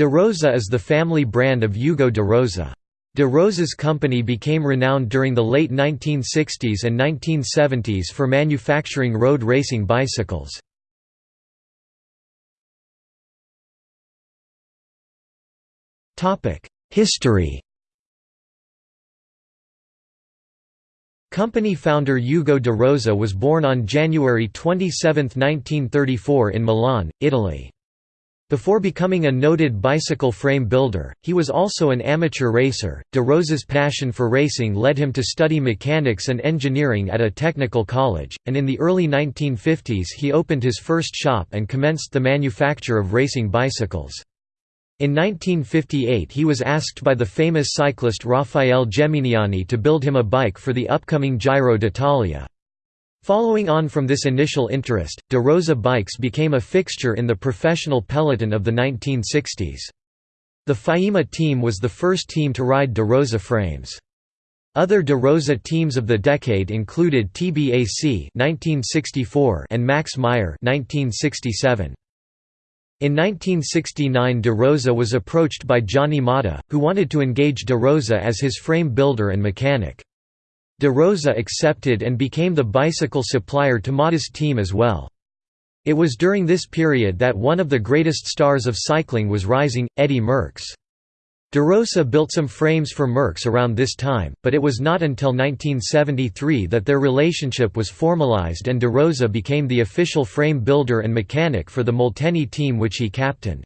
De Rosa is the family brand of Ugo de Rosa. De Rosa's company became renowned during the late 1960s and 1970s for manufacturing road racing bicycles. History Company founder Ugo de Rosa was born on January 27, 1934 in Milan, Italy. Before becoming a noted bicycle frame builder, he was also an amateur racer. De Rosa's passion for racing led him to study mechanics and engineering at a technical college, and in the early 1950s he opened his first shop and commenced the manufacture of racing bicycles. In 1958 he was asked by the famous cyclist Raffaele Geminiani to build him a bike for the upcoming Giro d'Italia. Following on from this initial interest, De Rosa bikes became a fixture in the professional peloton of the 1960s. The Faima team was the first team to ride De Rosa frames. Other De Rosa teams of the decade included TBAC (1964) and Max Meyer (1967). In 1969 De Rosa was approached by Gianni Motta, who wanted to engage De Rosa as his frame builder and mechanic. De Rosa accepted and became the bicycle supplier to Motta's team as well. It was during this period that one of the greatest stars of cycling was rising, Eddy Merckx. De Rosa built some frames for Merckx around this time, but it was not until 1973 that their relationship was formalized and De Rosa became the official frame builder and mechanic for the Molteni team which he captained.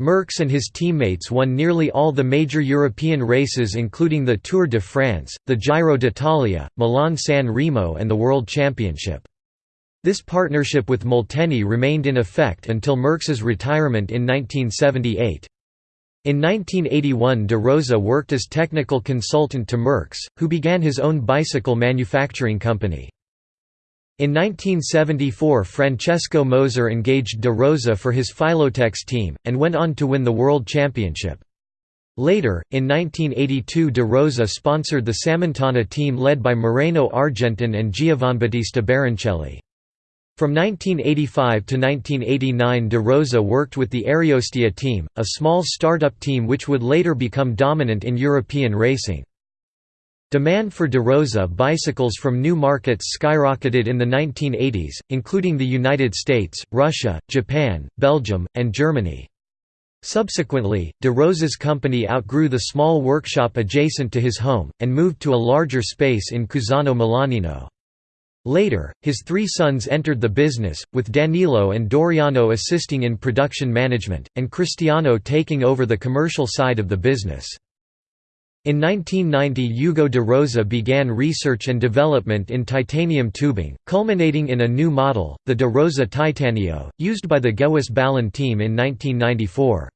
Merckx and his teammates won nearly all the major European races including the Tour de France, the Giro d'Italia, Milan-San Remo and the World Championship. This partnership with Molteni remained in effect until Merckx's retirement in 1978. In 1981 de Rosa worked as technical consultant to Merckx, who began his own bicycle manufacturing company. In 1974 Francesco Moser engaged De Rosa for his Filotex team, and went on to win the World Championship. Later, in 1982 De Rosa sponsored the Sammontana team led by Moreno Argentin and Giovanbattista Baroncelli. From 1985 to 1989 De Rosa worked with the Ariostea team, a small startup team which would later become dominant in European racing. Demand for De Rosa bicycles from new markets skyrocketed in the 1980s, including the United States, Russia, Japan, Belgium, and Germany. Subsequently, De Rosa's company outgrew the small workshop adjacent to his home, and moved to a larger space in Cusano Milanino. Later, his three sons entered the business, with Danilo and Doriano assisting in production management, and Cristiano taking over the commercial side of the business. In 1990 Ugo de Rosa began research and development in titanium tubing, culminating in a new model, the de Rosa Titanio, used by the Gewiss Ballan team in 1994.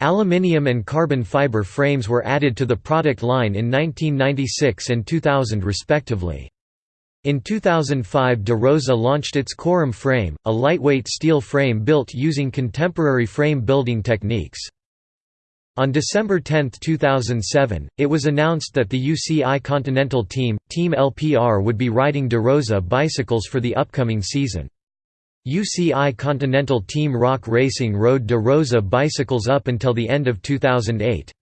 Aluminium and carbon fiber frames were added to the product line in 1996 and 2000 respectively. In 2005 De Rosa launched its Corum frame, a lightweight steel frame built using contemporary frame building techniques. On December 10, 2007, it was announced that the UCI Continental Team, Team LPR would be riding De Rosa bicycles for the upcoming season. UCI Continental Team Rock Racing rode De Rosa bicycles up until the end of 2008.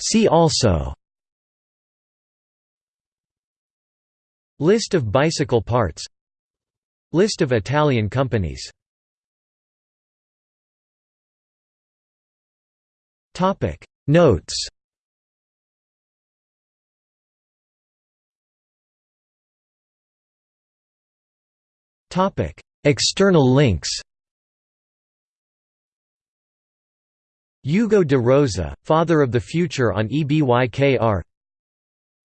See also List of bicycle parts List of Italian companies. Notes. External links. Ugo de Rosa, Father of the Future on EBYKR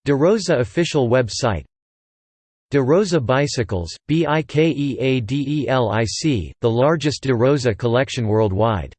De Rosa official website De Rosa Bicycles, BIKEADELIC, the largest De Rosa collection worldwide